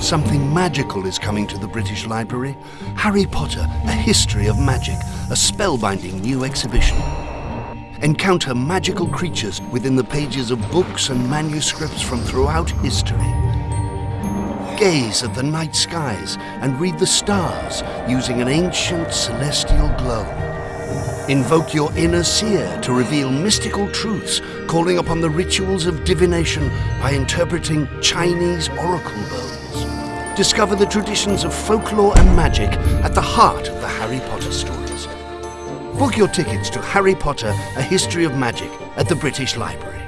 Something magical is coming to the British Library. Harry Potter, A History of Magic, a spellbinding new exhibition. Encounter magical creatures within the pages of books and manuscripts from throughout history. Gaze at the night skies and read the stars using an ancient celestial globe. Invoke your inner seer to reveal mystical truths, calling upon the rituals of divination by interpreting Chinese oracle bones. Discover the traditions of folklore and magic at the heart of the Harry Potter stories. Book your tickets to Harry Potter, A History of Magic at the British Library.